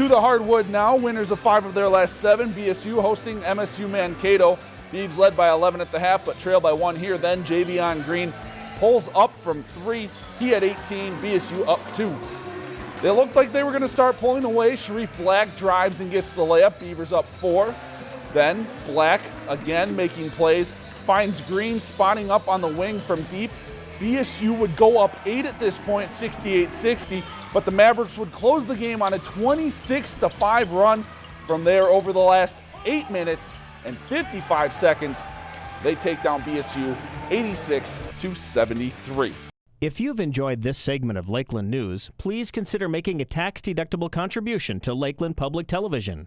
To the hardwood now, winners of five of their last seven. BSU hosting MSU Mankato. Beavs led by 11 at the half, but trail by one here. Then Javion Green pulls up from three. He had 18, BSU up two. They looked like they were going to start pulling away. Sharif Black drives and gets the layup. Beavers up four. Then Black again making plays, finds Green spotting up on the wing from deep. BSU would go up eight at this point, 68-60, but the Mavericks would close the game on a 26 5 run. From there, over the last eight minutes and 55 seconds, they take down BSU 86 to 73. If you've enjoyed this segment of Lakeland News, please consider making a tax-deductible contribution to Lakeland Public Television.